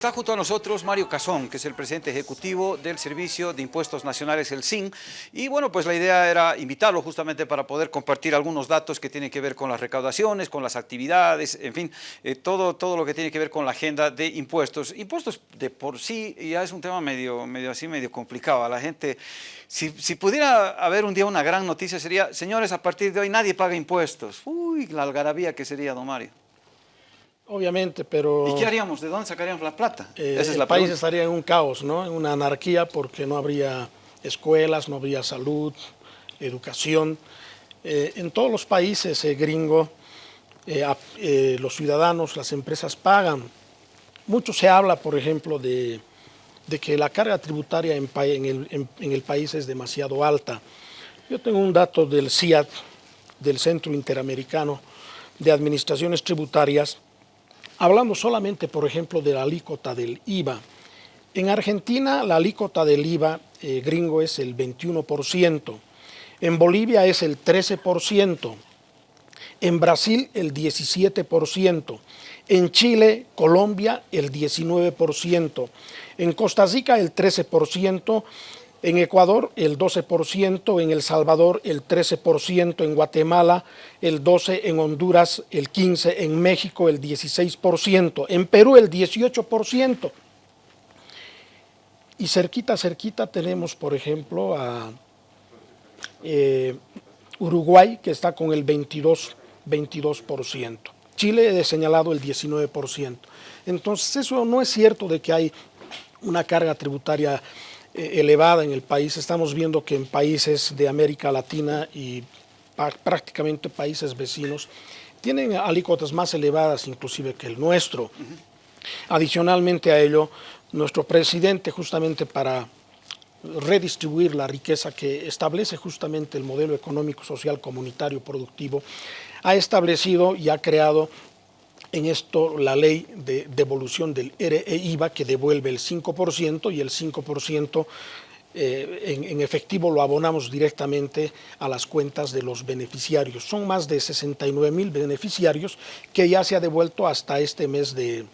Está junto a nosotros Mario Cazón, que es el presidente ejecutivo del Servicio de Impuestos Nacionales, el SIN. Y bueno, pues la idea era invitarlo justamente para poder compartir algunos datos que tienen que ver con las recaudaciones, con las actividades, en fin, eh, todo, todo lo que tiene que ver con la agenda de impuestos. Impuestos de por sí ya es un tema medio, medio así, medio complicado. A la gente, si, si pudiera haber un día una gran noticia sería, señores, a partir de hoy nadie paga impuestos. Uy, la algarabía que sería, don Mario. Obviamente, pero... ¿Y qué haríamos? ¿De dónde sacaríamos la plata? Eh, Esa es el país estaría en un caos, ¿no? En una anarquía porque no habría escuelas, no habría salud, educación. Eh, en todos los países eh, gringos, los ciudadanos, las empresas pagan. Mucho se habla, por ejemplo, de, que la carga tributaria en, el, en el país es demasiado alta. Yo tengo un dato del CIAT, del Centro Interamericano de Administraciones Tributarias, Hablando solamente, por ejemplo, de la alícuota del IVA. En Argentina la alícuota del IVA eh, gringo es el 21%, en Bolivia es el 13%, en Brasil el 17%, en Chile, Colombia el 19%, en Costa Rica el 13%, en Ecuador el 12%, en El Salvador el 13%, en Guatemala el 12%, en Honduras el 15%, en México el 16%, en Perú el 18%. Y cerquita, cerquita tenemos, por ejemplo, a eh, Uruguay, que está con el 22%. 22%. Chile he señalado el 19%. Entonces eso no es cierto de que hay una carga tributaria elevada en el país. Estamos viendo que en países de América Latina y prácticamente países vecinos tienen alícuotas más elevadas inclusive que el nuestro. Adicionalmente a ello, nuestro presidente justamente para redistribuir la riqueza que establece justamente el modelo económico, social, comunitario, productivo, ha establecido y ha creado en esto la ley de devolución del RE-IVA que devuelve el 5% y el 5% eh, en, efectivo lo abonamos directamente a las cuentas de los beneficiarios. Son más de 69 mil beneficiarios que ya se ha devuelto hasta este mes de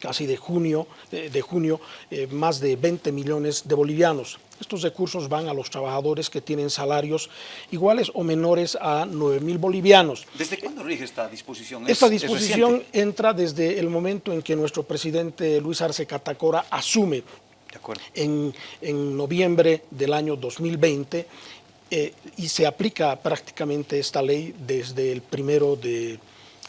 casi de junio, de, junio eh, más de 20 millones de bolivianos. Estos recursos van a los trabajadores que tienen salarios iguales o menores a 9 mil bolivianos. ¿Desde cuándo rige esta disposición? Esta disposición entra desde el momento en que nuestro presidente Luis Arce Catacora asume en, en, noviembre del año 2020 eh, y se aplica prácticamente esta ley desde el primero de,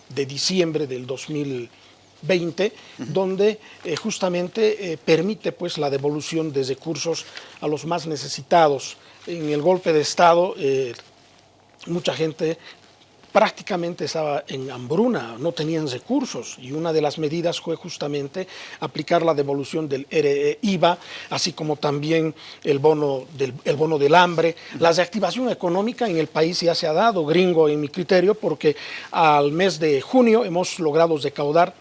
de diciembre del 2020 20, donde eh, justamente eh, permite pues, la devolución de recursos a los más necesitados. En el golpe de Estado, eh, mucha gente prácticamente estaba en hambruna, no tenían recursos y una de las medidas fue justamente aplicar la devolución del IVA, así como también el bono del, el bono del hambre. La reactivación económica en el país ya se ha dado, gringo en mi criterio, porque al mes de junio hemos logrado recaudar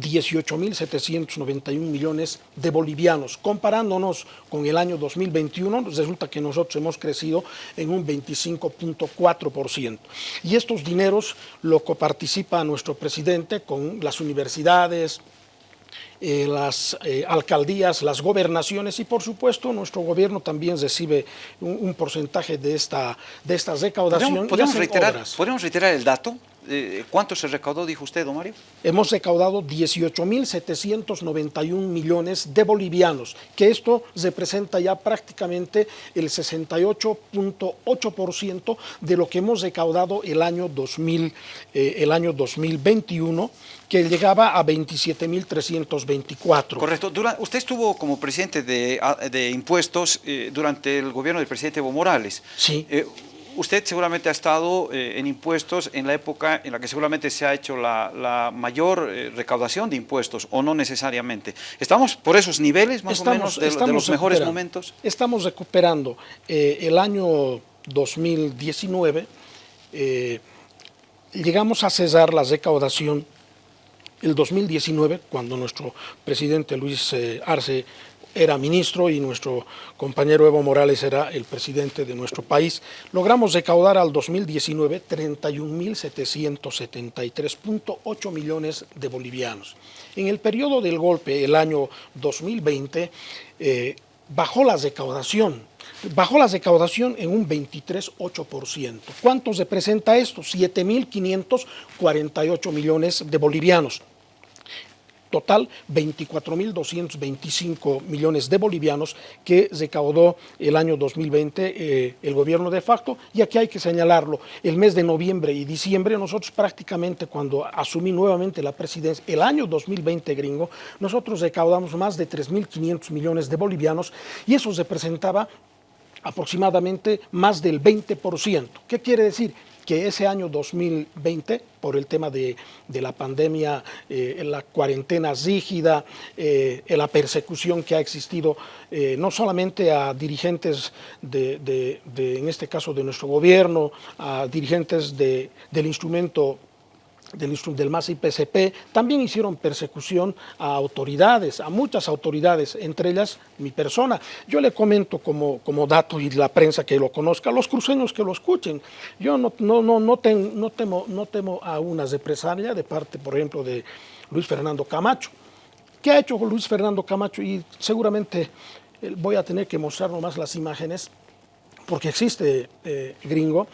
18.791 millones de bolivianos. Comparándonos con el año 2021, resulta que nosotros hemos crecido en un 25.4%. Y estos dineros lo coparticipa nuestro presidente con las universidades, eh, las eh, alcaldías, las gobernaciones y por supuesto nuestro gobierno también recibe un, porcentaje de esta, de esta recaudación. ¿Podemos, reiterar, ¿Podemos reiterar el dato? Eh, ¿Cuánto se recaudó, dijo usted, don Mario? Hemos recaudado 18.791 millones de bolivianos, que esto representa ya prácticamente el 68.8% de lo que hemos recaudado el año, 2000, eh, el año 2021, que llegaba a 27.324. Correcto. usted estuvo como presidente de, de impuestos eh, durante el gobierno del presidente Evo Morales. Sí usted seguramente ha estado eh, en impuestos en la época en la que seguramente se ha hecho la, mayor eh, recaudación de impuestos, o no necesariamente. ¿Estamos por esos niveles más o menos de, los mejores momentos? Estamos recuperando. Eh, el año 2019 llegamos a cesar la recaudación el 2019, cuando nuestro presidente Luis Arce era ministro y nuestro compañero Evo Morales era el presidente de nuestro país, logramos recaudar al 2019 31.773.8 millones de bolivianos. En el periodo del golpe, el año 2020, eh, bajó la recaudación, bajó la recaudación en un 23,8%. ¿Cuánto representa esto? 7.548 millones de bolivianos. Total, 24.225 millones de bolivianos que recaudó el año 2020 eh, el gobierno de facto. Y aquí hay que señalarlo, el mes de noviembre y diciembre, nosotros prácticamente cuando asumí nuevamente la presidencia, el año 2020 gringo, nosotros recaudamos más de 3.500 millones de bolivianos y eso representaba aproximadamente más del 20%. ¿Qué quiere decir? Que ese año 2020, por el tema de, la pandemia, eh, la cuarentena rígida, eh, la persecución que ha existido eh, no solamente a dirigentes de, en este caso, de nuestro gobierno, a dirigentes del instrumento del, del MAS PCP, también hicieron persecución a autoridades, a muchas autoridades, entre ellas mi persona. Yo le comento como, como dato y la prensa que lo conozca, los cruceños que lo escuchen. Yo no, no, no, no, no, temo, no temo a una represalia de parte, por ejemplo, de Luis Fernando Camacho. ¿Qué ha hecho Luis Fernando Camacho? Y seguramente eh, voy a tener que mostrar nomás las imágenes, porque existe eh, gringo,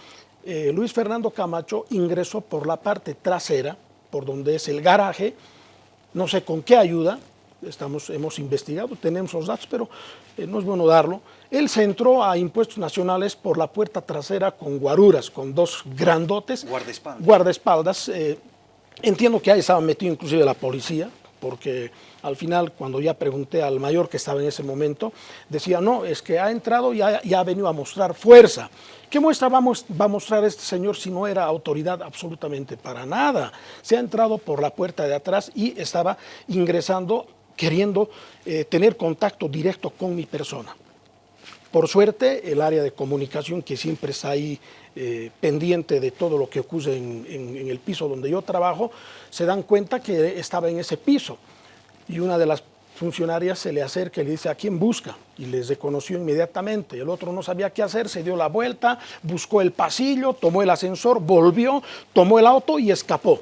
eh, Luis Fernando Camacho ingresó por la parte trasera, por donde es el garaje, no sé con qué ayuda, estamos, hemos investigado, tenemos los datos, pero eh, no es bueno darlo. Él se entró a impuestos nacionales por la puerta trasera con guaruras, con dos grandotes. Guardaespaldas. Guardaespaldas. Eh, entiendo que ahí estaba metido inclusive la policía, porque al final, cuando ya pregunté al mayor que estaba en ese momento, decía, no, es que ha entrado y ha, ha venido a mostrar fuerza. ¿Qué muestra va a mostrar este señor si no era autoridad absolutamente para nada? Se ha entrado por la puerta de atrás y estaba ingresando queriendo eh, tener contacto directo con mi persona. Por suerte, el área de comunicación que siempre está ahí eh, pendiente de todo lo que ocurre en, el piso donde yo trabajo, se dan cuenta que estaba en ese piso. Y una de las funcionarias se le acerca y le dice, ¿a quién busca? Y les reconoció inmediatamente. El otro no sabía qué hacer, se dio la vuelta, buscó el pasillo, tomó el ascensor, volvió, tomó el auto y escapó.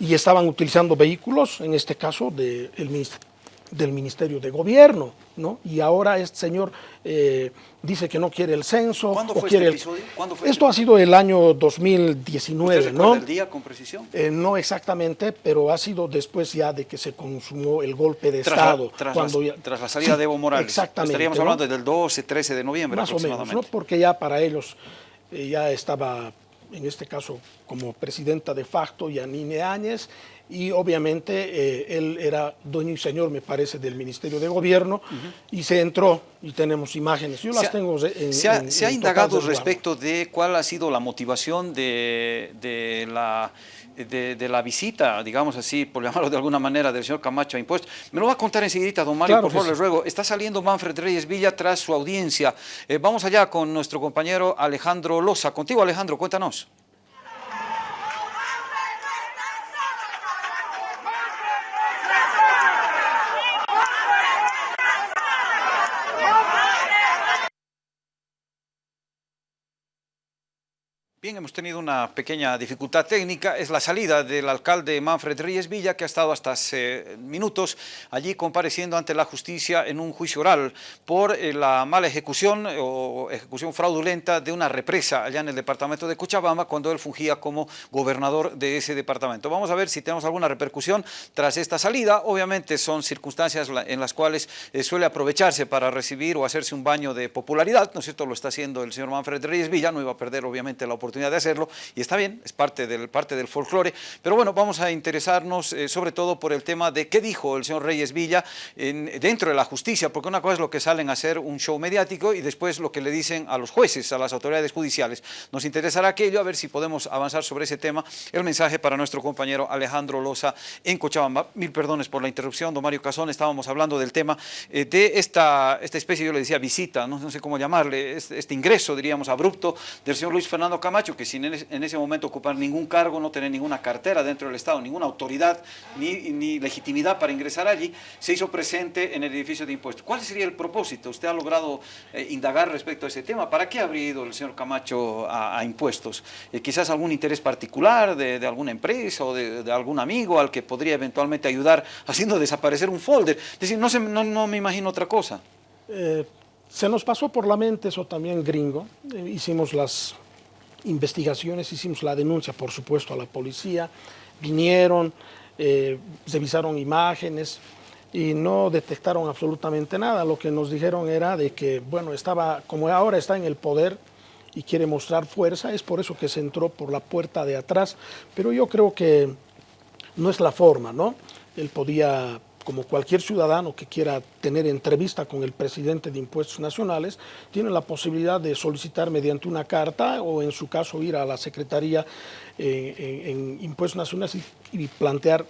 Y estaban utilizando vehículos, en este caso del Ministerio de Gobierno. ¿no? Y ahora este señor eh, dice que no quiere el censo. ¿Cuándo fue quiere este episodio? Esto ha sido el año 2019, ¿Usted ¿no? el día con precisión? Eh, no exactamente, pero ha sido después ya de que se consumó el golpe de tras Estado. La, tras, cuando la, tras, la, salida de Evo Morales. Exactamente. Estaríamos hablando del 12, 13 de noviembre Más o menos, ¿no? Porque ya para ellos eh, ya estaba, en este caso, como presidenta de facto, Yanine Áñez, y obviamente eh, él era dueño y señor, me parece, del Ministerio de Gobierno y se entró y tenemos imágenes. Yo las tengo en, Se ha, se ha indagado respecto de cuál ha sido la motivación de, de la... De, de, la visita, digamos así, por llamarlo de alguna manera, del señor Camacho a impuestos. Me lo va a contar enseguida, don Mario, claro por favor, sí. les ruego. Está saliendo Manfred Reyes Villa tras su audiencia. Eh, vamos allá con nuestro compañero Alejandro Loza. Contigo, Alejandro, cuéntanos. Bien, hemos tenido una pequeña dificultad técnica, es la salida del alcalde Manfred Reyes Villa, que ha estado hasta hace minutos allí compareciendo ante la justicia en un juicio oral por eh, la mala ejecución o ejecución fraudulenta de una represa allá en el departamento de Cochabamba cuando él fungía como gobernador de ese departamento. Vamos a ver si tenemos alguna repercusión tras esta salida. Obviamente son circunstancias en las cuales eh, suele aprovecharse para recibir o hacerse un baño de popularidad, ¿no es cierto? Lo está haciendo el señor Manfred Reyes Villa, no iba a perder obviamente la oportunidad de hacerlo y está bien, es parte del, parte del folclore, pero bueno, vamos a interesarnos eh, sobre todo por el tema de qué dijo el señor Reyes Villa en, dentro de la justicia, porque una cosa es lo que salen a hacer un show mediático y después lo que le dicen a los jueces, a las autoridades judiciales. Nos interesará aquello, a ver si podemos avanzar sobre ese tema. El mensaje para nuestro compañero Alejandro Loza en Cochabamba. Mil perdones por la interrupción, don Mario Casón, estábamos hablando del tema eh, de esta, esta especie, yo le decía visita, no, no sé cómo llamarle, este, este ingreso, diríamos, abrupto del señor Luis Fernando Camacho, que sin en ese momento ocupar ningún cargo, no tener ninguna cartera dentro del Estado, ninguna autoridad ni, ni legitimidad para ingresar allí, se hizo presente en el edificio de impuestos. ¿Cuál sería el propósito? Usted ha logrado eh, indagar respecto a ese tema. ¿Para qué habría ido el señor Camacho a, impuestos? Eh, quizás algún interés particular de, alguna empresa o de, algún amigo al que podría eventualmente ayudar haciendo desaparecer un folder. Es decir, no, no, me imagino otra cosa. Eh, se nos pasó por la mente eso también gringo. hicimos las investigaciones, hicimos la denuncia, por supuesto, a la policía. Vinieron, revisaron imágenes, y no detectaron absolutamente nada. Lo que nos dijeron era de que, bueno, estaba, como ahora está en el poder y quiere mostrar fuerza, es por eso que se entró por la puerta de atrás, pero yo creo que no es la forma, ¿no? Él podía, como cualquier ciudadano que quiera tener entrevista con el presidente de Impuestos Nacionales, tiene la posibilidad de solicitar mediante una carta o en su caso ir a la Secretaría eh, en, Impuestos Nacionales y plantear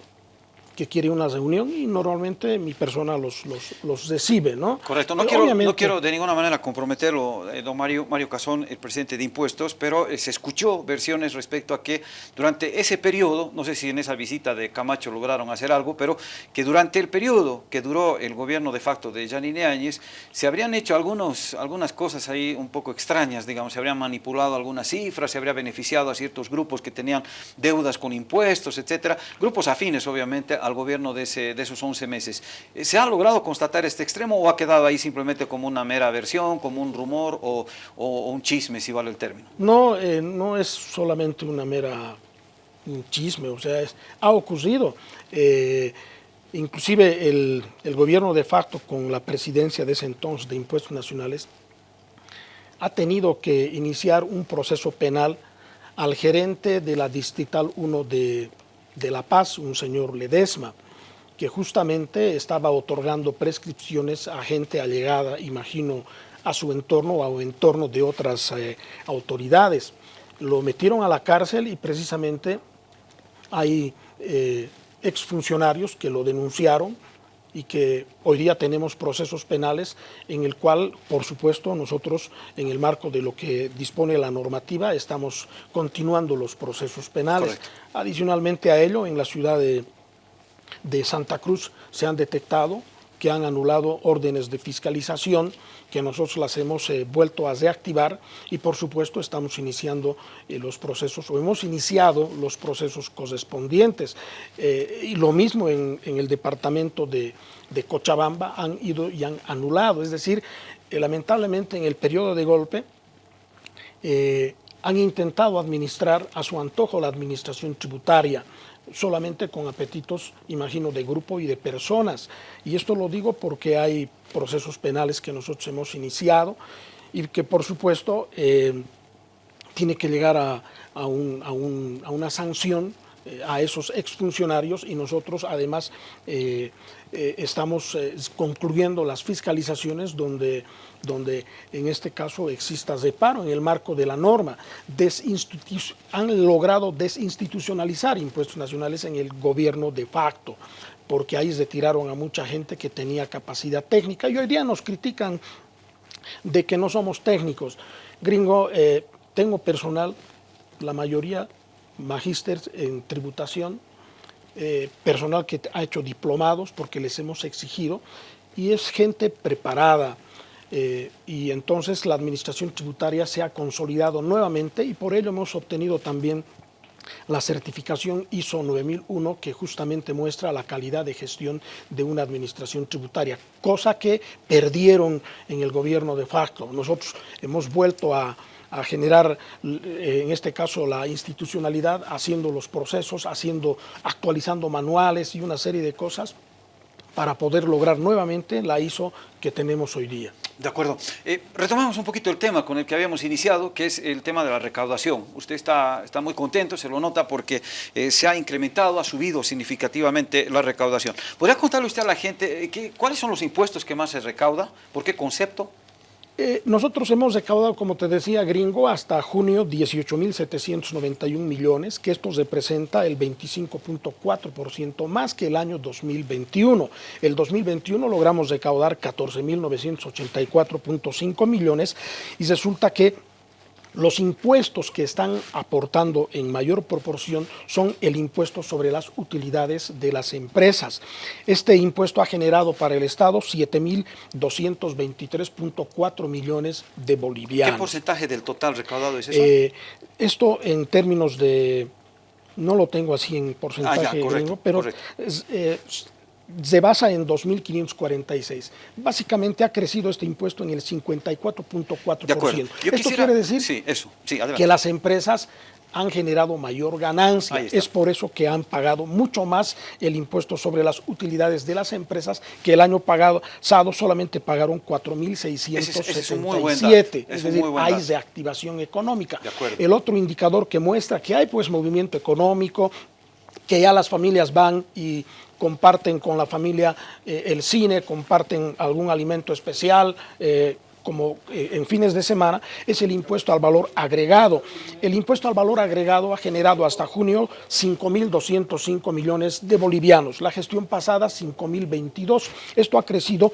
que quiere una reunión y normalmente mi persona los, los, los recibe, ¿no? Correcto, no, quiero, no quiero de ninguna manera comprometerlo, eh, don Mario, Mario Cazón, el presidente de Impuestos, pero eh, se escuchó versiones respecto a que durante ese periodo, no sé si en esa visita de Camacho lograron hacer algo, pero que durante el periodo que duró el gobierno de facto de Janine Áñez, se habrían hecho algunos, algunas cosas ahí un poco extrañas, digamos, se habrían manipulado algunas cifras, se habría beneficiado a ciertos grupos que tenían deudas con impuestos, etcétera, grupos afines obviamente al gobierno de, esos 11 meses. Eh, ¿Se ha logrado constatar este extremo o ha quedado ahí simplemente como una mera versión, como un rumor o, un chisme, si vale el término? No, eh, no es solamente una mera un chisme, o sea, ha ocurrido. Eh, inclusive el, el, gobierno de facto con la presidencia de ese entonces de Impuestos Nacionales ha tenido que iniciar un proceso penal al gerente de la Distrital 1 de, de La Paz, un señor Ledesma, que justamente estaba otorgando prescripciones a gente allegada, imagino, a su entorno o a entorno de otras eh, autoridades. Lo metieron a la cárcel y precisamente hay eh, exfuncionarios que lo denunciaron y que hoy día tenemos procesos penales en el cual, por supuesto, nosotros en el marco de lo que dispone la normativa estamos continuando los procesos penales. Adicionalmente a ello, en la ciudad de, de Santa Cruz se han detectado que han anulado órdenes de fiscalización que nosotros las hemos eh, vuelto a reactivar y por supuesto estamos iniciando eh, los procesos o hemos iniciado los procesos correspondientes. Eh, y lo mismo en, el departamento de, de, Cochabamba han ido y han anulado, es decir, lamentablemente en el periodo de golpe han intentado administrar a su antojo la administración tributaria, solamente con apetitos, imagino, de grupo y de personas. Y esto lo digo porque hay procesos penales que nosotros hemos iniciado y que, por supuesto, eh, tiene que llegar a, a, una sanción eh, a esos exfuncionarios y nosotros además eh, estamos concluyendo las fiscalizaciones donde donde en este caso exista reparo en el marco de la norma. han logrado desinstitucionalizar impuestos nacionales en el gobierno de facto, porque ahí retiraron a mucha gente que tenía capacidad técnica y hoy día nos critican de que no somos técnicos. Gringo, eh, tengo personal, la mayoría magísteres en tributación, eh, personal que ha hecho diplomados porque les hemos exigido y es gente preparada, eh, y entonces la administración tributaria se ha consolidado nuevamente y por ello hemos obtenido también la certificación ISO 9001 que justamente muestra la calidad de gestión de una administración tributaria, cosa que perdieron en el gobierno de facto. Nosotros hemos vuelto a, a generar, eh, en este caso, la institucionalidad, haciendo los procesos, haciendo, actualizando manuales y una serie de cosas para poder lograr nuevamente la ISO que tenemos hoy día. De acuerdo. Eh, retomamos un poquito el tema con el que habíamos iniciado, que es el tema de la recaudación. Usted está, está muy contento, se lo nota porque eh, se ha incrementado, ha subido significativamente la recaudación. ¿Podría contarle usted a la gente eh, cuáles son los impuestos que más se recauda? ¿Por qué concepto? Eh, nosotros hemos recaudado, como te decía, gringo, hasta junio 18.791 millones, que esto representa el 25.4% más que el año 2021. El 2021 logramos recaudar 14.984.5 millones y resulta que Los impuestos que están aportando en mayor proporción son el impuesto sobre las utilidades de las empresas. Este impuesto ha generado para el Estado 7.223.4 millones de bolivianos. ¿Qué porcentaje del total recaudado es eso? Eh, esto en términos de, no lo tengo así en porcentaje, Ah, ya, correcto, pero correcto. eh, se basa en 2.546. Básicamente ha crecido este impuesto en el 54.4%. de acuerdo. Yo Esto quisiera- quiere decir Sí, eso. Sí, que las empresas han generado mayor ganancia. Es por eso que han pagado mucho más el impuesto sobre las utilidades de las empresas, que el año pasado solamente pagaron 4.677. Ese es decir, hay de activación económica. De. El otro indicador que muestra que hay pues movimiento económico, que ya las familias van y comparten con la familia eh, el cine, comparten algún alimento especial, eh, como eh, en fines de semana, es el impuesto al valor agregado. El impuesto al valor agregado ha generado hasta junio 5.205 millones de bolivianos. La gestión pasada 5.022. Esto ha crecido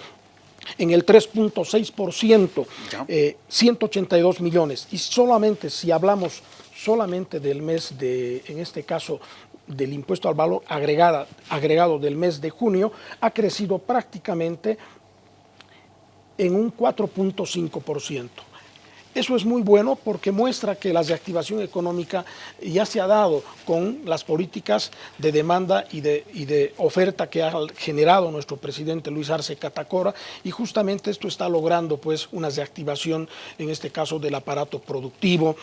en el 3.6%, Ya. eh, 182 millones. Y solamente si hablamos solamente del mes de, en este caso, del impuesto al valor agregada, agregado del mes de junio, ha crecido prácticamente en un 4.5%. Eso es muy bueno porque muestra que la reactivación económica ya se ha dado con las políticas de demanda y de, y de oferta que ha generado nuestro presidente Luis Arce Catacora y justamente esto está logrando pues una reactivación en este caso del aparato productivo,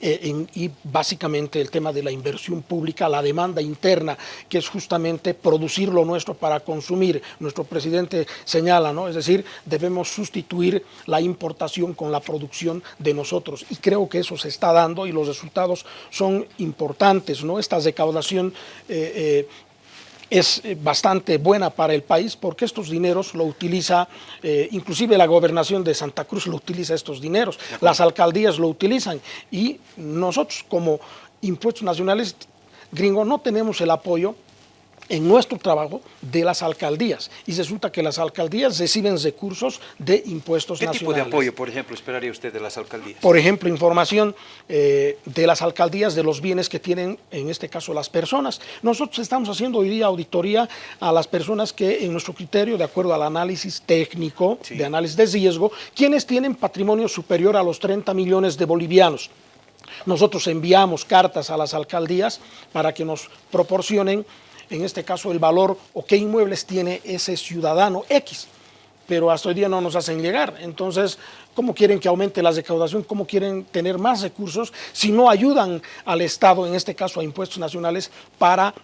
eh, y básicamente el tema de la inversión pública, la demanda interna, que es justamente producir lo nuestro para consumir. Nuestro presidente señala, ¿no? Es decir, debemos sustituir la importación con la producción de nosotros. Y creo que eso se está dando y los resultados son importantes, ¿no? Esta recaudación eh, eh, es eh, bastante buena para el país porque estos dineros lo utiliza, eh, inclusive la gobernación de Santa Cruz lo utiliza estos dineros, las alcaldías lo utilizan. Y nosotros como impuestos nacionales gringo no tenemos el apoyo en nuestro trabajo de las alcaldías y resulta que las alcaldías reciben recursos de impuestos ¿Qué tipo de nacionales. apoyo, por ejemplo, esperaría usted de las alcaldías? Por ejemplo, información eh, de las alcaldías de los bienes que tienen, en este caso, las personas. Nosotros estamos haciendo hoy día auditoría a las personas que, en nuestro criterio, de acuerdo al análisis técnico, Sí. de análisis de riesgo, quienes tienen patrimonio superior a los 30 millones de bolivianos. Nosotros enviamos cartas a las alcaldías para que nos proporcionen, en este caso, el valor o qué inmuebles tiene ese ciudadano X pero hasta hoy día no nos hacen llegar. Entonces, ¿cómo quieren que aumente la recaudación? ¿Cómo quieren tener más recursos si no ayudan al Estado, en este caso a impuestos nacionales, para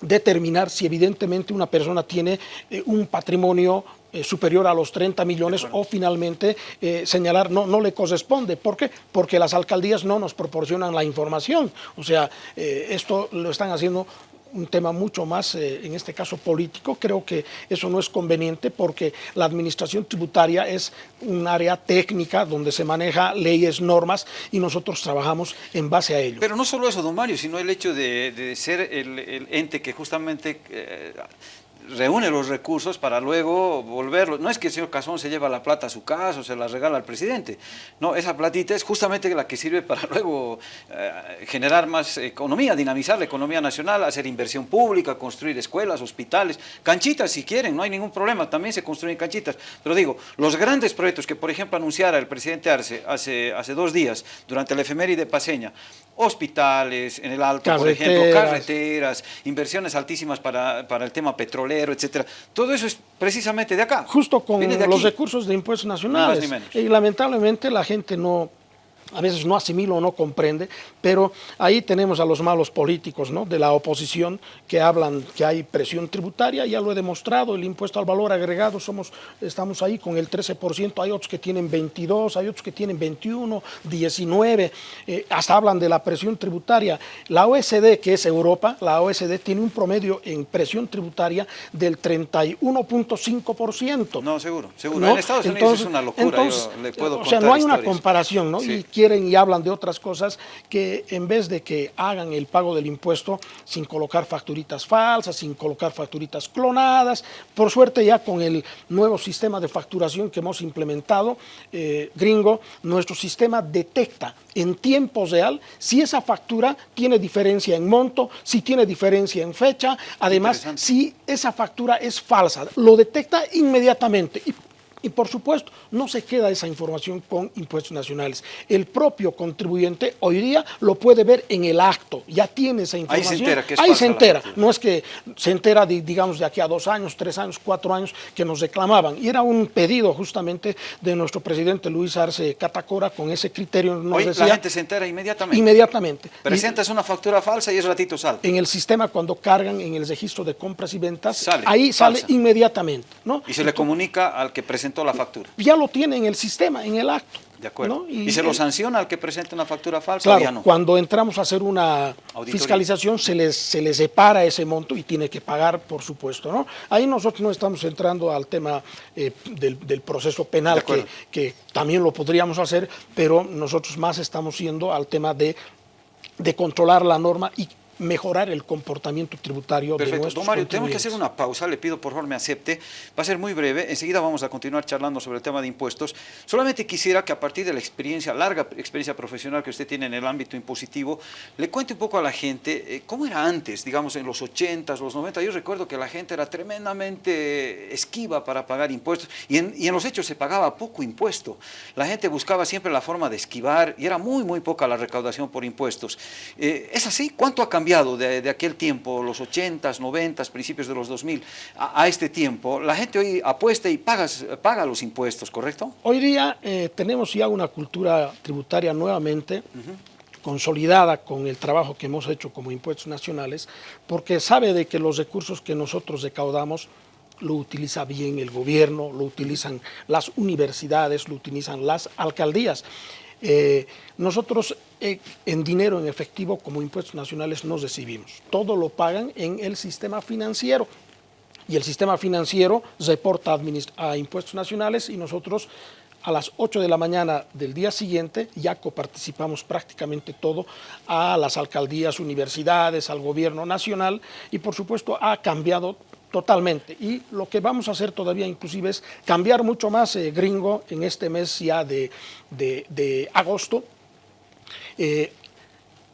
determinar si evidentemente una persona tiene eh, un patrimonio eh, superior a los 30 millones o finalmente eh, señalar no, no le corresponde. ¿Por qué? Porque las alcaldías no nos proporcionan la información. O sea, esto lo están haciendo un tema mucho más, eh, en este caso político, creo que eso no es conveniente porque la administración tributaria es un área técnica donde se maneja leyes, normas y nosotros trabajamos en base a ello. Pero no solo eso, don Mario, sino el hecho de, ser el, el ente que justamente eh, reúne los recursos para luego volverlos. No es que el señor Cazón se lleva la plata a su casa o se la regala al presidente. No, esa platita es justamente la que sirve para luego eh, generar más economía, dinamizar la economía nacional, hacer inversión pública, construir escuelas, hospitales, canchitas si quieren, no hay ningún problema, también se construyen canchitas. Pero digo, los grandes proyectos que por ejemplo anunciara el presidente Arce hace, hace dos días, durante la efeméride paseña, hospitales en el Alto, por ejemplo, Carreteras. carreteras, inversiones altísimas para, para el tema petrolero, etcétera. Todo eso es precisamente de acá. Justo con los recursos de impuestos nacionales. ni menos. Y lamentablemente la gente no, a veces no asimila o no comprende, pero ahí tenemos a los malos políticos ¿no? de la oposición que hablan que hay presión tributaria, ya lo he demostrado, el impuesto al valor agregado, somos, estamos ahí con el 13%, hay otros que tienen 22, hay otros que tienen 21, 19, eh, hasta hablan de la presión tributaria. La OSD, que es Europa, la OSD tiene un promedio en presión tributaria del 31.5%. No, seguro, seguro. ¿no? En Estados Unidos es una locura, entonces, yo le puedo O sea, no hay una historias. comparación, ¿no? Sí. Y quieren y hablan de otras cosas que en vez de que hagan el pago del impuesto sin colocar facturitas falsas, sin colocar facturitas clonadas, por suerte ya con el nuevo sistema de facturación que hemos implementado, eh, gringo, nuestro sistema detecta en tiempo real si esa factura tiene diferencia en monto, si tiene diferencia en fecha, además si esa factura es falsa, lo detecta inmediatamente y y por supuesto, no se queda esa información con impuestos nacionales. El propio contribuyente hoy día lo puede ver en el acto, ya tiene esa información. Ahí se entera. Que es Ahí se entera. No es que se entera, de, digamos, de aquí a dos años, tres años, cuatro años que nos reclamaban. Y era un pedido justamente de nuestro presidente Luis Arce Catacora con ese criterio. Nos hoy la gente se entera inmediatamente. Inmediatamente. Presentas una factura falsa y es ratito sale. En el sistema cuando cargan en el registro de compras y ventas, ahí sale inmediatamente. ¿no? Y se le comunica al que presenta la factura. Ya lo tiene en el sistema, en el acto. De acuerdo. ¿Y, se lo sanciona al que presente una factura falsa? Claro, ya no? cuando entramos a hacer una fiscalización se les, se les separa ese monto y tiene que pagar, por supuesto. ¿no? Ahí nosotros no estamos entrando al tema eh, del, del, proceso penal, que, que también lo podríamos hacer, pero nosotros más estamos yendo al tema de de controlar la norma y mejorar el comportamiento tributario Perfecto. de nuestros Don Mario, tenemos que hacer una pausa, le pido por favor me acepte, va a ser muy breve, enseguida vamos a continuar charlando sobre el tema de impuestos, solamente quisiera que a partir de la experiencia, larga experiencia profesional que usted tiene en el ámbito impositivo, le cuente un poco a la gente eh, cómo era antes, digamos en los 80s, los 90, yo recuerdo que la gente era tremendamente esquiva para pagar impuestos y en, y en los hechos se pagaba poco impuesto, la gente buscaba siempre la forma de esquivar y era muy muy poca la recaudación por impuestos. Eh, ¿Es así? ¿Cuánto ha cambiado? De, aquel tiempo, los 80s, 90s, principios de los 2000, a, este tiempo, la gente hoy apuesta y paga, los impuestos, ¿correcto? Hoy día eh, tenemos ya una cultura tributaria nuevamente, consolidada con el trabajo que hemos hecho como impuestos nacionales, porque sabe de que los recursos que nosotros recaudamos lo utiliza bien el gobierno, lo utilizan las universidades, lo utilizan las alcaldías. Eh, nosotros eh, en dinero, en efectivo, como impuestos nacionales no recibimos. Todo lo pagan en el sistema financiero. Y el sistema financiero reporta a impuestos nacionales y nosotros a las 8 de la mañana del día siguiente ya coparticipamos prácticamente todo a las alcaldías, universidades, al gobierno nacional y por supuesto ha cambiado totalmente. Y lo que vamos a hacer todavía inclusive es cambiar mucho más eh, gringo en este mes ya de, de, agosto. Eh,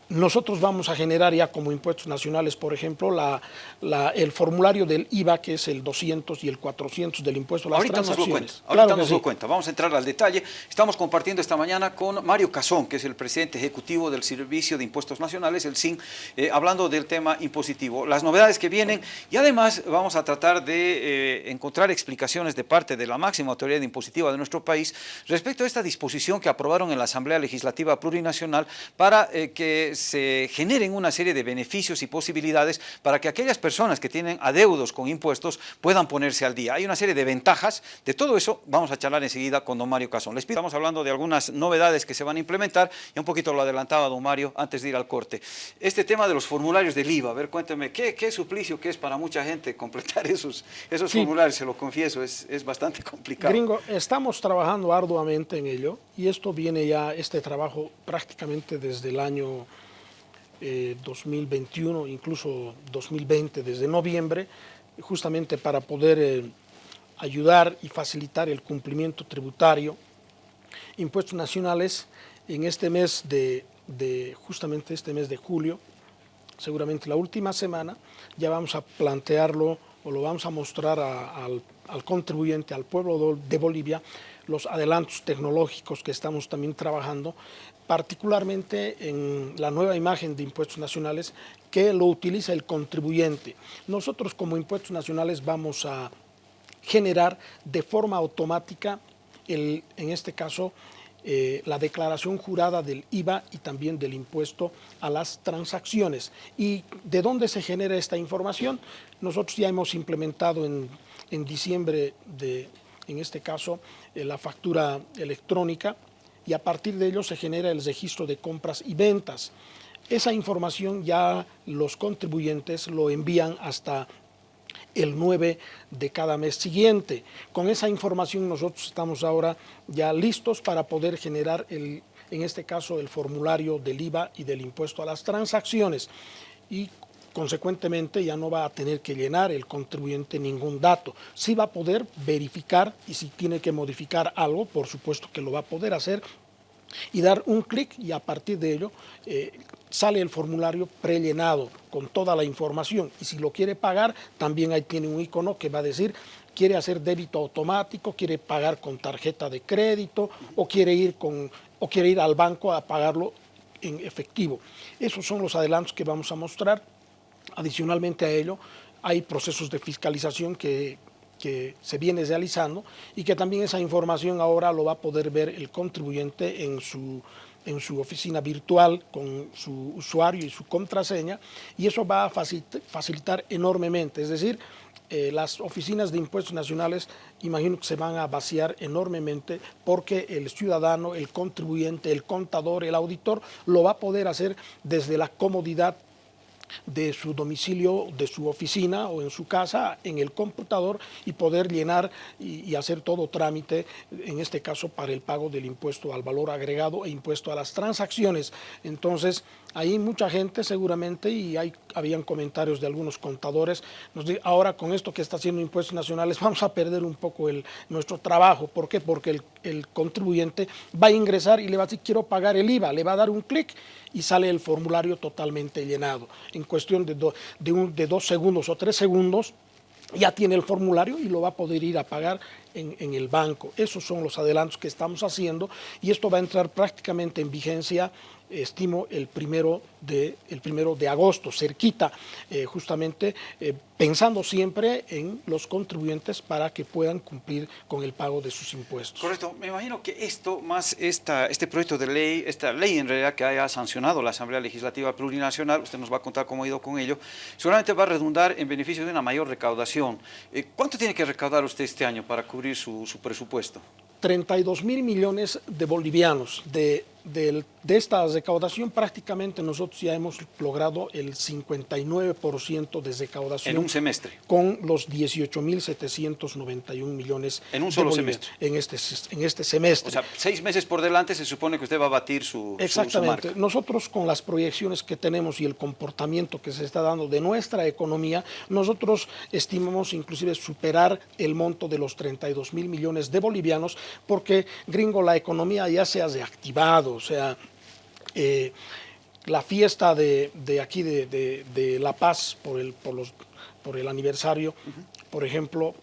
nosotros vamos a generar ya como impuestos nacionales, por ejemplo, la, la, el formulario del IVA, que es el 200 y el 400 del impuesto a las ahorita transacciones. Nos lo cuenta, ahorita nos lo cuenta. Vamos a entrar al detalle. Estamos compartiendo esta mañana con Mario Cazón, que es el presidente ejecutivo del Servicio de Impuestos Nacionales, el SIN, eh, hablando del tema impositivo, las novedades que vienen y además vamos a tratar de eh, encontrar explicaciones de parte de la máxima autoridad impositiva de nuestro país respecto a esta disposición que aprobaron en la Asamblea Legislativa Plurinacional para eh, que se generen una serie de beneficios y posibilidades para que aquellas personas que tienen adeudos con impuestos puedan ponerse al día. Hay una serie de ventajas, de todo eso vamos a charlar enseguida con don Mario Casón. Les pido, estamos hablando de algunas novedades que se van a implementar, y un poquito lo adelantaba don Mario antes de ir al corte. Este tema de los formularios del IVA, a ver, cuénteme, ¿qué, qué suplicio que es para mucha gente completar esos, esos sí. formularios? Se lo confieso, es, es bastante complicado. Gringo, estamos trabajando arduamente en ello, y esto viene ya, este trabajo prácticamente desde el año eh, 2021, incluso 2020, desde noviembre, justamente para poder eh, ayudar y facilitar el cumplimiento tributario. Impuestos nacionales en este mes de, justamente este mes de julio, seguramente la última semana, ya vamos a plantearlo o lo vamos a mostrar al contribuyente, al pueblo de Bolivia, los adelantos tecnológicos que estamos también trabajando particularmente en la nueva imagen de impuestos nacionales que lo utiliza el contribuyente. Nosotros como impuestos nacionales vamos a generar de forma automática, el, en este caso, eh, la declaración jurada del IVA y también del impuesto a las transacciones. ¿Y de dónde se genera esta información? Nosotros ya hemos implementado en, en diciembre de, en este caso, eh, la factura electrónica, y a partir de ello se genera el registro de compras y ventas. Esa información ya los contribuyentes lo envían hasta el 9 de cada mes siguiente. Con esa información nosotros estamos ahora ya listos para poder generar el, en este caso el formulario del IVA y del impuesto a las transacciones y consecuentemente ya no va a tener que llenar el contribuyente ningún dato. Sí va a poder verificar y si tiene que modificar algo, por supuesto que lo va a poder hacer y dar un clic y a partir de ello eh, sale el formulario prellenado con toda la información y si lo quiere pagar también ahí tiene un icono que va a decir quiere hacer débito automático, quiere pagar con tarjeta de crédito o quiere ir, con, o quiere ir al banco a pagarlo en efectivo. Esos son los adelantos que vamos a mostrar. Adicionalmente a ello, hay procesos de fiscalización que, que se viene realizando y que también esa información ahora lo va a poder ver el contribuyente en su en su oficina virtual con su usuario y su contraseña y eso va a facilitar enormemente, es decir, eh, las oficinas de impuestos nacionales imagino que se van a vaciar enormemente porque el ciudadano, el contribuyente, el contador, el auditor lo va a poder hacer desde la comodidad de su domicilio, de su oficina o en su casa, en el computador y poder llenar y, hacer todo trámite, en este caso para el pago del impuesto al valor agregado e impuesto a las transacciones. Entonces, ahí mucha gente seguramente, y hay, habían comentarios de algunos contadores, nos dice, ahora con esto que está haciendo impuestos nacionales vamos a perder un poco el, nuestro trabajo. ¿Por qué? Porque el, contribuyente va a ingresar y le va a decir, quiero pagar el IVA, le va a dar un clic y sale el formulario totalmente llenado. En cuestión de dos segundos o tres segundos, ya tiene el formulario y lo va a poder ir a pagar en, el banco. Esos son los adelantos que estamos haciendo y esto va a entrar prácticamente en vigencia estimo el primero de, el primero de agosto, cerquita, eh, justamente eh, pensando siempre en los contribuyentes para que puedan cumplir con el pago de sus impuestos. Correcto, me imagino que esto, más esta, este proyecto de ley, esta ley en realidad que haya sancionado la Asamblea Legislativa Plurinacional, usted nos va a contar cómo ha ido con ello, seguramente va a redundar en beneficio de una mayor recaudación. Eh, ¿Cuánto tiene que recaudar usted este año para cubrir su, su presupuesto? 32 mil millones de bolivianos de de, esta recaudación prácticamente nosotros ya hemos logrado el 59% de recaudación. En un semestre. Con los 18.791 millones. En un solo semestre. En este, en este semestre. O sea, seis meses por delante se supone que usted va a batir su Exactamente. Nosotros con las proyecciones que tenemos y el comportamiento que se está dando de nuestra economía, nosotros estimamos inclusive superar el monto de los 32 mil millones de bolivianos porque, gringo, la economía ya se ha reactivado, o sea, eh, la fiesta de, aquí de, La Paz por el, por, los, por el aniversario, por ejemplo,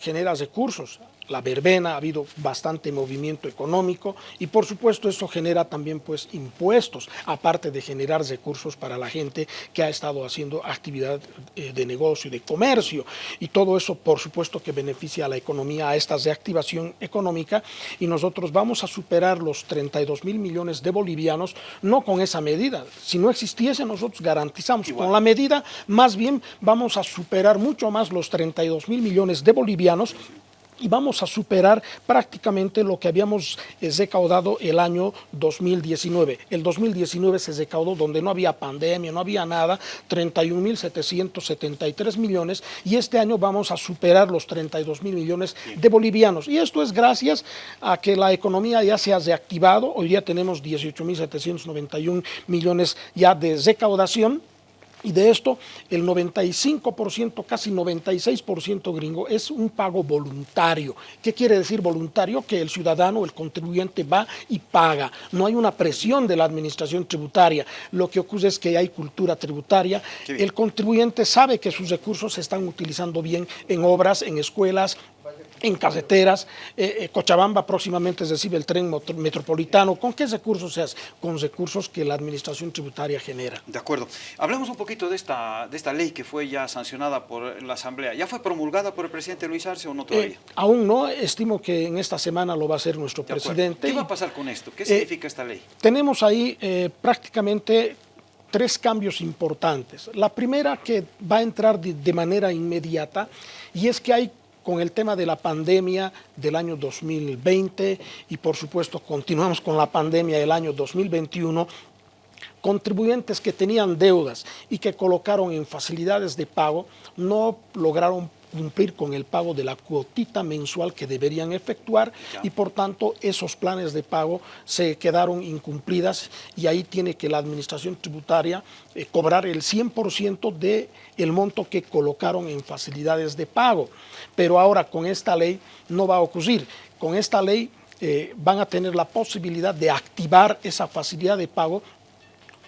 genera recursos la verbena, ha habido bastante movimiento económico y por supuesto eso genera también pues impuestos, aparte de generar recursos para la gente que ha estado haciendo actividad eh, de negocio y de comercio. Y todo eso por supuesto que beneficia a la economía, a esta reactivación económica. Y nosotros vamos a superar los 32 mil millones de bolivianos, no con esa medida, si no existiese nosotros garantizamos con la medida, más bien vamos a superar mucho más los 32 mil millones de bolivianos y vamos a superar prácticamente lo que habíamos eh, recaudado el año 2019. El 2019 se recaudó donde no había pandemia, no había nada, 31.773 millones y este año vamos a superar los 32 mil millones de bolivianos. Y esto es gracias a que la economía ya se ha reactivado, hoy día tenemos 18.791 millones ya de recaudación, y de esto, el 95%, casi 96% gringo, es un pago voluntario. ¿Qué quiere decir voluntario? Que el ciudadano, el contribuyente va y paga. No hay una presión de la administración tributaria. Lo que ocurre es que hay cultura tributaria. El contribuyente sabe que sus recursos se están utilizando bien en obras, en escuelas, en carreteras, eh, eh, Cochabamba próximamente recibe el tren metropolitano. ¿Con qué recursos se hace? Con recursos que la administración tributaria genera. De acuerdo. Hablemos un poquito de esta, de esta ley que fue ya sancionada por la Asamblea. ¿Ya fue promulgada por el presidente Luis Arce o no todavía? Eh, aún no, estimo que en esta semana lo va a hacer nuestro presidente. ¿Qué va a pasar con esto? ¿Qué significa esta ley? Tenemos ahí prácticamente tres cambios importantes. La primera que va a entrar de manera inmediata y es que hay con el tema de la pandemia del año 2020 y por supuesto continuamos con la pandemia del año 2021, contribuyentes que tenían deudas y que colocaron en facilidades de pago no lograron cumplir con el pago de la cuotita mensual que deberían efectuar y por tanto esos planes de pago se quedaron incumplidas y ahí tiene que la administración tributaria eh, cobrar el 100% de el monto que colocaron en facilidades de pago. Pero ahora con esta ley no va a ocurrir. Con esta ley eh, van a tener la posibilidad de activar esa facilidad de pago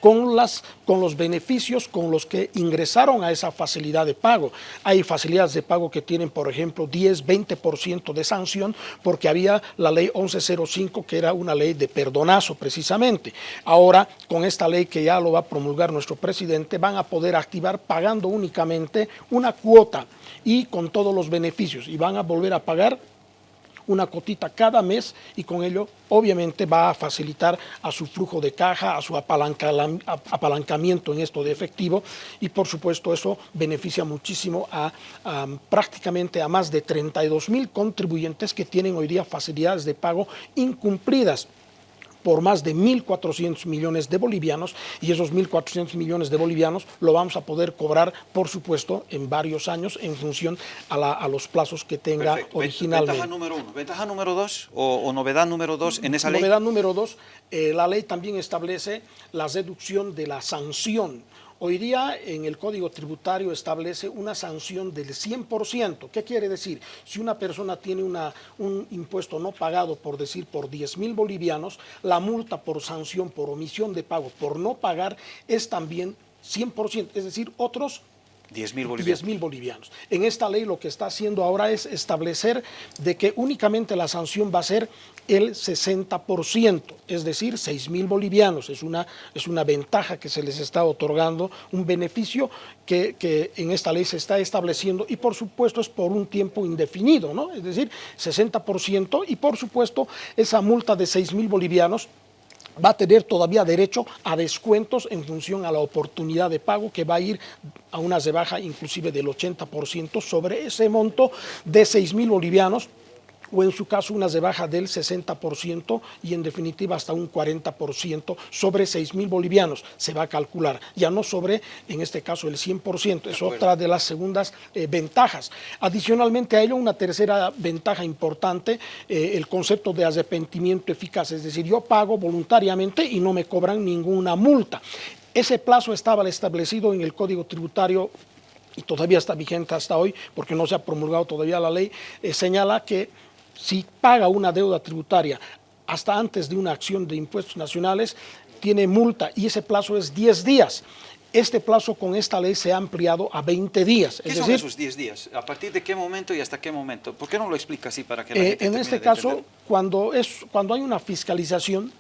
con, las, con los beneficios con los que ingresaron a esa facilidad de pago. Hay facilidades de pago que tienen, por ejemplo, 10, 20% de sanción porque había la ley 1105 que era una ley de perdonazo precisamente. Ahora, con esta ley que ya lo va a promulgar nuestro presidente, van a poder activar pagando únicamente una cuota y con todos los beneficios y van a volver a pagar una cotita cada mes y con ello obviamente va a facilitar a su flujo de caja, a su apalancamiento en esto de efectivo y por supuesto eso beneficia muchísimo a, prácticamente a más de 32 mil contribuyentes que tienen hoy día facilidades de pago incumplidas por más de 1.400 millones de bolivianos y esos 1.400 millones de bolivianos lo vamos a poder cobrar, por supuesto, en varios años en función a, los plazos que tenga originalmente. Ventaja número uno. Ventaja número dos o, novedad número dos en esa ley. Novedad número dos, eh, la ley también establece la reducción de la sanción Hoy día en el Código Tributario establece una sanción del 100%. ¿Qué quiere decir? Si una persona tiene una, un impuesto no pagado, por decir, por 10 mil bolivianos, la multa por sanción, por omisión de pago, por no pagar, es también 100%, es decir, otros 10 mil bolivianos. bolivianos. En esta ley lo que está haciendo ahora es establecer de que únicamente la sanción va a ser el 60%, es decir, 6 mil bolivianos. Es una, es una ventaja que se les está otorgando, un beneficio que, que, en esta ley se está estableciendo y por supuesto es por un tiempo indefinido, ¿no? Es decir, 60% y por supuesto esa multa de 6 mil bolivianos va a tener todavía derecho a descuentos en función a la oportunidad de pago que va a ir a una rebaja inclusive del 80% sobre ese monto de 6 mil bolivianos o en su caso una rebaja del 60% y en definitiva hasta un 40% sobre 6 mil bolivianos se va a calcular, ya no sobre en este caso el 100%, es otra de las segundas eh, ventajas. Adicionalmente a ello una tercera ventaja importante, eh, el concepto de arrepentimiento eficaz, es decir, yo pago voluntariamente y no me cobran ninguna multa. Ese plazo estaba establecido en el Código Tributario y todavía está vigente hasta hoy porque no se ha promulgado todavía la ley, eh, señala que si paga una deuda tributaria hasta antes de una acción de impuestos nacionales, tiene multa y ese plazo es 10 días. Este plazo con esta ley se ha ampliado a 20 días. ¿Qué son esos 10 días? ¿A partir de qué momento y hasta qué momento? ¿Por qué no lo explica así para que la eh, En este caso, cuando, es, cuando hay una fiscalización,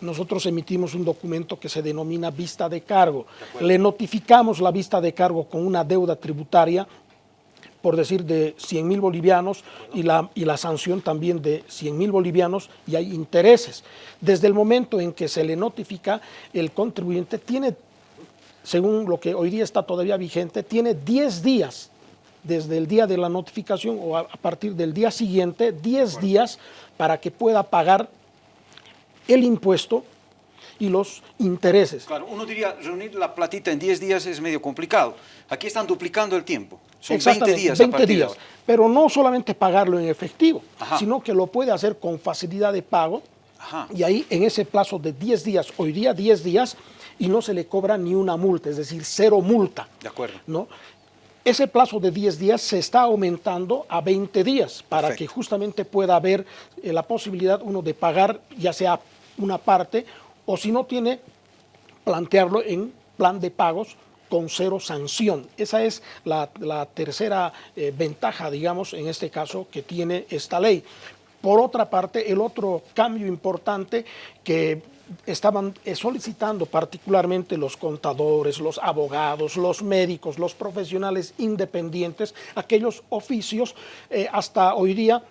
nosotros emitimos un documento que se denomina vista de cargo. Le notificamos la vista de cargo con una deuda tributaria por decir, de 100 mil bolivianos y la, y la sanción también de 100 mil bolivianos y hay intereses. Desde el momento en que se le notifica, el contribuyente tiene, según lo que hoy día está todavía vigente, tiene 10 días desde el día de la notificación o a, partir del día siguiente, 10 días para que pueda pagar el impuesto y los intereses. Claro, uno diría, reunir la platita en 10 días es medio complicado. Aquí están duplicando el tiempo. Son 20 días 20 días. Pero no solamente pagarlo en efectivo, sino que lo puede hacer con facilidad de pago. Y ahí en ese plazo de 10 días, hoy día 10 días, y no se le cobra ni una multa, es decir, cero multa. De acuerdo. ¿no? Ese plazo de 10 días se está aumentando a 20 días para que justamente pueda haber eh, la posibilidad uno de pagar ya sea una parte o si no tiene, plantearlo en plan de pagos con cero sanción. Esa es la, tercera eh, ventaja, digamos, en este caso que tiene esta ley. Por otra parte, el otro cambio importante que estaban eh, solicitando particularmente los contadores, los abogados, los médicos, los profesionales independientes, aquellos oficios eh, hasta hoy día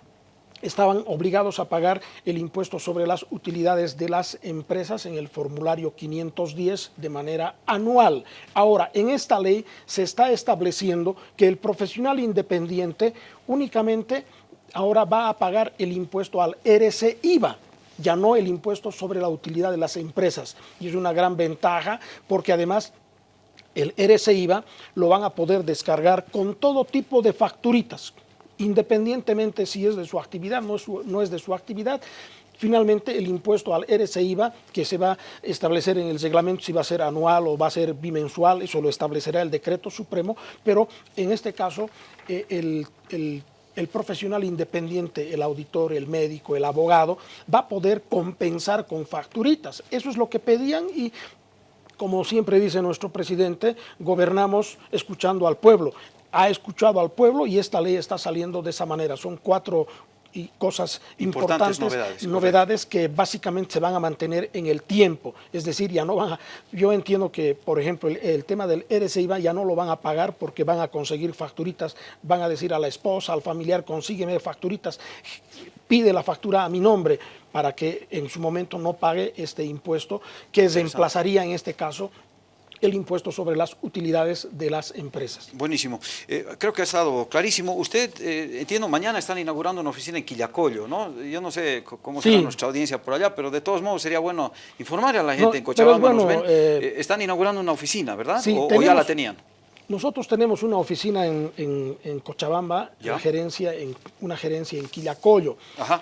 estaban obligados a pagar el impuesto sobre las utilidades de las empresas en el formulario 510 de manera anual. Ahora, en esta ley se está estableciendo que el profesional independiente únicamente ahora va a pagar el impuesto al RC-IVA, ya no el impuesto sobre la utilidad de las empresas. Y es una gran ventaja porque además el RCIVA lo van a poder descargar con todo tipo de facturitas, independientemente si es de su actividad, no no es de su actividad, Finalmente, el impuesto al RCIVA, que se va a establecer en el reglamento si va a ser anual o va a ser bimensual, eso lo establecerá el decreto supremo, pero en este caso eh, el profesional independiente, el auditor, el médico, el abogado, va a poder compensar con facturitas. Eso es lo que pedían y como siempre dice nuestro presidente, gobernamos escuchando al pueblo. Ha escuchado al pueblo y esta ley está saliendo de esa manera. Son cuatro y cosas importantes, novedades, que básicamente se van a mantener en el tiempo, es decir, ya no van a, yo entiendo que, por ejemplo, el, tema del RCIVA ya no lo van a pagar porque van a conseguir facturitas, van a decir a la esposa, al familiar, consígueme facturitas, pide la factura a mi nombre para que en su momento no pague este impuesto que reemplazaría en este caso el impuesto sobre las utilidades de las empresas. Buenísimo. Eh, creo que ha estado clarísimo. Usted, eh, entiendo, mañana están inaugurando una oficina en Quillacollo, ¿no? Yo no sé cómo será nuestra audiencia por allá, pero de todos modos sería bueno informar a la gente en Cochabamba. Eh, están inaugurando una oficina, ¿verdad? Sí, o ya la tenían? Nosotros tenemos una oficina en, Cochabamba, una gerencia en, una gerencia en Quillacollo.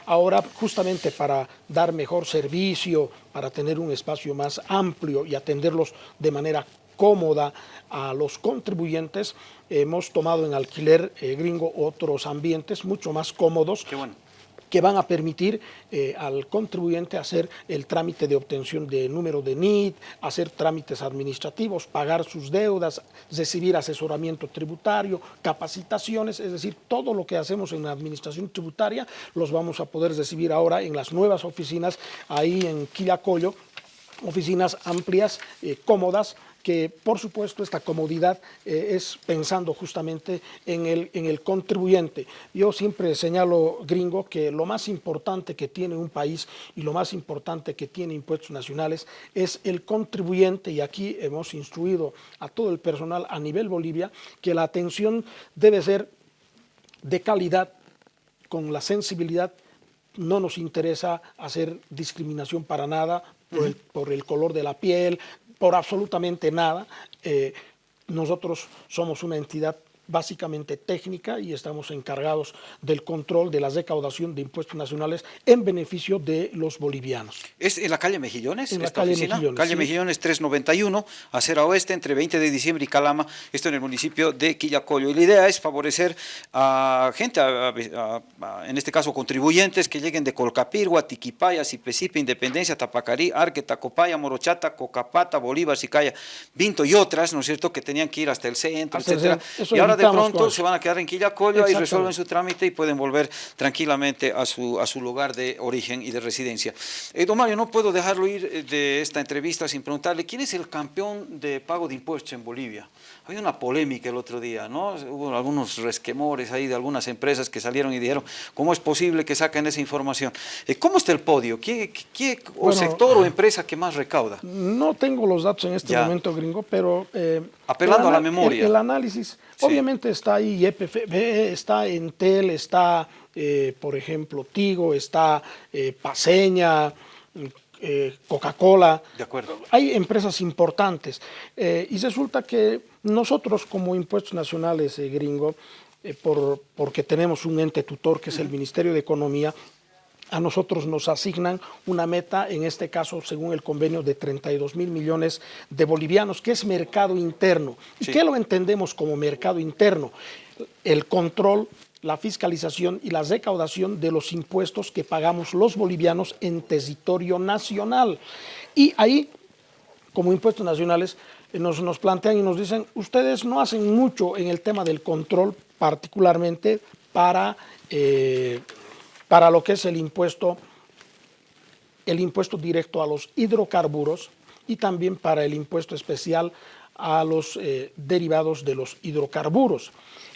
Ahora, justamente para dar mejor servicio, para tener un espacio más amplio y atenderlos de manera cómoda a los contribuyentes, hemos tomado en alquiler eh, gringo otros ambientes mucho más cómodos. Qué bueno que van a permitir eh, al contribuyente hacer el trámite de obtención de número de NIT, hacer trámites administrativos, pagar sus deudas, recibir asesoramiento tributario, capacitaciones, es decir, todo lo que hacemos en la administración tributaria los vamos a poder recibir ahora en las nuevas oficinas ahí en Quillacollo, oficinas amplias, eh, cómodas, que por supuesto esta comodidad eh, es pensando justamente en el, en el contribuyente. Yo siempre señalo, gringo, que lo más importante que tiene un país y lo más importante que tiene impuestos nacionales es el contribuyente. Y aquí hemos instruido a todo el personal a nivel Bolivia que la atención debe ser de calidad, con la sensibilidad. No nos interesa hacer discriminación para nada por, el, por, el, color de la piel, por absolutamente nada. Eh, nosotros somos una entidad básicamente técnica y estamos encargados del control de la recaudación de impuestos nacionales en beneficio de los bolivianos. ¿Es en la calle Mejillones? En la calle Mejillones. Calle Mejillones 391, acera oeste, entre 20 de diciembre y Calama, esto en el municipio de Quillacollo. Y la idea es favorecer a gente, en este caso contribuyentes, que lleguen de Colcapirgua, Tiquipaya, Cipecipe, Independencia, Tapacarí, Arque, Tacopaya, Morochata, Cocapata, Bolívar, Sicaya, Vinto y otras, ¿no es cierto?, que tenían que ir hasta el centro, etcétera. y ahora de pronto se van a quedar en Quillacollo y resuelven su trámite y pueden volver tranquilamente a su, a su lugar de origen y de residencia. Eh, don Mario, no puedo dejarlo ir eh, de esta entrevista sin preguntarle, ¿quién es el campeón de pago de impuestos en Bolivia? Había una polémica el otro día, ¿no? Hubo algunos resquemores ahí de algunas empresas que salieron y dijeron, ¿cómo es posible que saquen esa información? Eh, ¿Cómo está el podio? ¿Qué, qué o sector o empresa que más recauda? No tengo los datos en este momento, gringo, pero... Apelando a la memoria. el análisis Obviamente está ahí YPF, está Entel, está, eh, por ejemplo, Tigo, está eh, Paseña, eh, Coca-Cola. De acuerdo. Hay empresas importantes. y resulta que nosotros como impuestos nacionales gringo, por, porque tenemos un ente tutor que es el Ministerio de Economía, a nosotros nos asignan una meta, en este caso según el convenio de 32 mil millones de bolivianos, que es mercado interno. ¿Y qué lo entendemos como mercado interno? El control, la fiscalización y la recaudación de los impuestos que pagamos los bolivianos en territorio nacional. Y ahí, como impuestos nacionales, eh, nos, nos plantean y nos dicen, ustedes no hacen mucho en el tema del control, particularmente para... Eh, para lo que es el impuesto, el impuesto directo a los hidrocarburos y también para el impuesto especial a los eh, derivados de los hidrocarburos.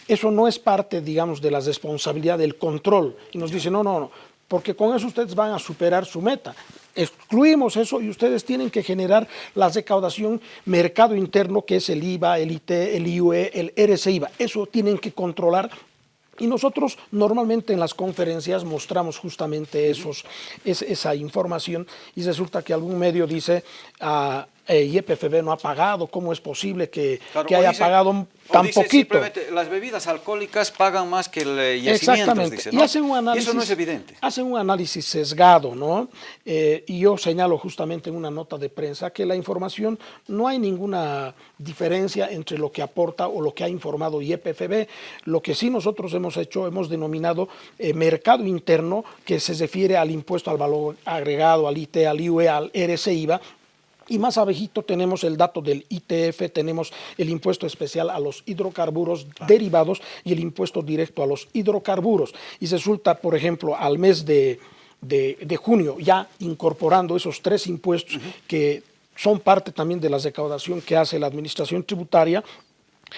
Eso no es parte, digamos, de la responsabilidad del control. Y nos dice, no, no, no, porque con eso ustedes van a superar su meta. Excluimos eso y ustedes tienen que generar la recaudación mercado interno, que es el IVA, el IT, el IUE, el RCIVA. Eso tienen que controlar y nosotros normalmente en las conferencias mostramos justamente esos, esa información y resulta que algún medio dice, ah, eh, YPFB no ha pagado, ¿cómo es posible que, Claro, que haya dice- pagado tan dice poquito? las bebidas alcohólicas pagan más que el eh, yacimientos, Exactamente. dice, Y ¿no? hacen un análisis, eso no es evidente. Hacen un análisis sesgado, ¿no? Eh, y yo señalo justamente en una nota de prensa que la información no hay ninguna diferencia entre lo que aporta o lo que ha informado YPFB. Lo que sí nosotros hemos hecho, hemos denominado eh, mercado interno, que se refiere al impuesto al valor agregado, al IT, al IUE, al RCIVA, y más abajito tenemos el dato del ITF, tenemos el impuesto especial a los hidrocarburos derivados y el impuesto directo a los hidrocarburos. Y resulta, por ejemplo, al mes de, de- de junio, ya incorporando esos tres impuestos que son parte también de la recaudación que hace la administración tributaria,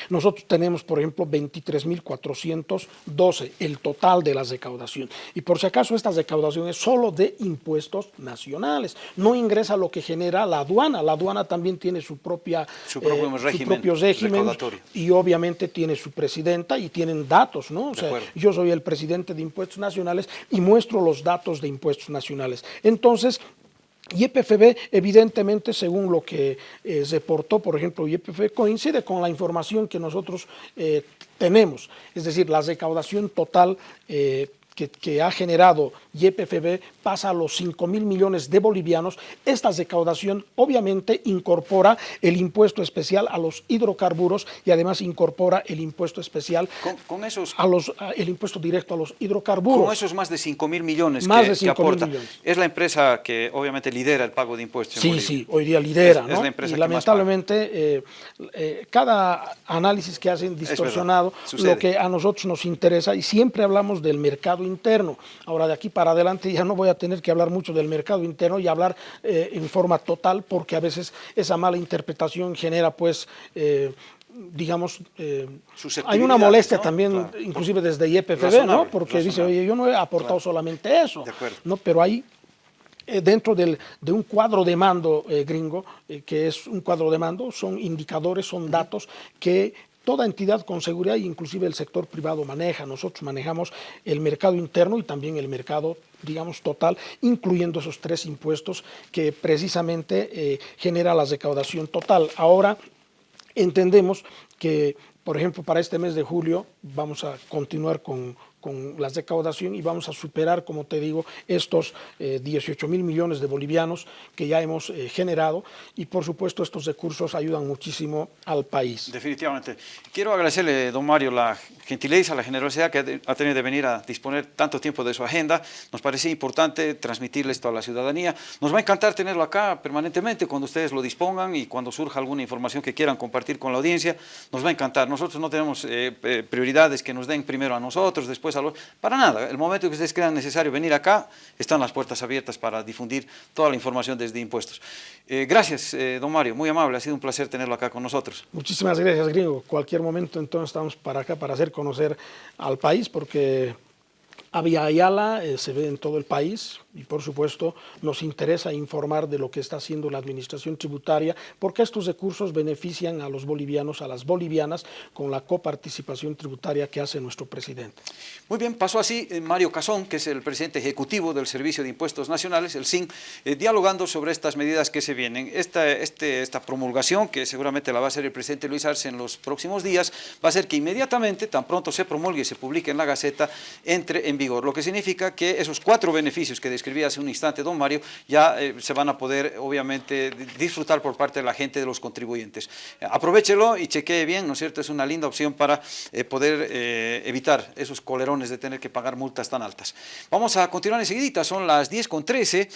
nosotros tenemos, por ejemplo, 23.412, el total de la recaudación. Y por si acaso, esta recaudación es solo de impuestos nacionales. No ingresa lo que genera la aduana. La aduana también tiene su, propia, eh, Su propio régimen propio régimen y obviamente tiene su presidenta y tienen datos, ¿no? O sea, yo soy el presidente de impuestos nacionales y muestro los datos de impuestos nacionales. Entonces, YPFB, evidentemente, según lo que eh, reportó, por ejemplo, YPFB, coincide con la información que nosotros eh, tenemos. Es decir, la recaudación total eh, que, que ha generado YPFB pasa a los 5 mil millones de bolivianos. Esta recaudación obviamente incorpora el impuesto especial a los hidrocarburos y además incorpora el impuesto especial Con, con esos, a los, a- el impuesto directo a los hidrocarburos. con esos más de 5 mil millones Más que, de que 5.000 aporta, millones. es la empresa que obviamente lidera el pago de impuestos Sí, sí, hoy día lidera, Es- ¿no? es la empresa y que más lamentablemente eh, eh, cada análisis que hacen distorsionado, lo que a nosotros nos interesa y siempre hablamos del mercado interno. Ahora de aquí para adelante ya no voy a tener que hablar mucho del mercado interno y hablar eh, en forma total porque a veces esa mala interpretación genera pues eh, digamos, eh, hay una molestia ¿no? también, Claro. inclusive desde YPFB, ¿no? Razonable, Porque dice, oye, yo no he aportado solamente eso, De acuerdo. ¿no? Pero hay dentro del- de un cuadro de mando eh, gringo, eh, que es un cuadro de mando, son indicadores, son datos que toda entidad con seguridad, inclusive el sector privado maneja. Nosotros manejamos el mercado interno y también el mercado, digamos, total, incluyendo esos tres impuestos que precisamente eh, genera la recaudación total. Ahora, entendemos que, por ejemplo, para este mes de julio vamos a continuar con, con la recaudación y vamos a superar, como te digo, estos eh, 18 mil millones de bolivianos que ya hemos eh, generado y, por supuesto, estos recursos ayudan muchísimo al país. Definitivamente. Quiero agradecerle, don Mario, la gentileza, la generosidad que ha tenido de venir a disponer tanto tiempo de su agenda. Nos parece importante transmitirle esto a la ciudadanía. Nos va a encantar tenerlo acá permanentemente cuando ustedes lo dispongan y cuando surja alguna información que quieran compartir con la audiencia. Nos va a encantar. Nosotros no tenemos eh, eh, prioridades que nos den primero a nosotros, después a. Para nada. El momento que ustedes crean necesario venir acá, están las puertas abiertas para difundir toda la información desde impuestos. Eh, gracias, eh, don Mario. Muy amable. Ha sido un placer tenerlo acá con nosotros. Muchísimas gracias, gringo. Cualquier momento, entonces, estamos para acá para hacer conocer al país, porque Avia Ayala eh, se ve en todo el país y, por supuesto, nos interesa informar de lo que está haciendo la administración tributaria, porque estos recursos benefician a los bolivianos, a las bolivianas, con la coparticipación tributaria que hace nuestro presidente. Muy bien, pasó así eh, Mario Casón, que es el presidente ejecutivo del Servicio de Impuestos Nacionales, el SIN, eh, dialogando sobre estas medidas que se vienen. Esta, este- esta promulgación, que seguramente la va a hacer el presidente Luis Arce en los próximos días, va a hacer que inmediatamente, tan pronto se promulgue y se publique en la Gaceta, entre en vigor, lo que significa que esos cuatro beneficios que describía hace un instante don Mario, ya eh, se van a poder, obviamente, di- disfrutar por parte de la gente, de los contribuyentes. Aprovechelo y chequee bien, ¿no es cierto? Es una linda opción para eh, poder eh, evitar esos colerones de tener que pagar multas tan altas. Vamos a continuar enseguidita, son las 10 con 13.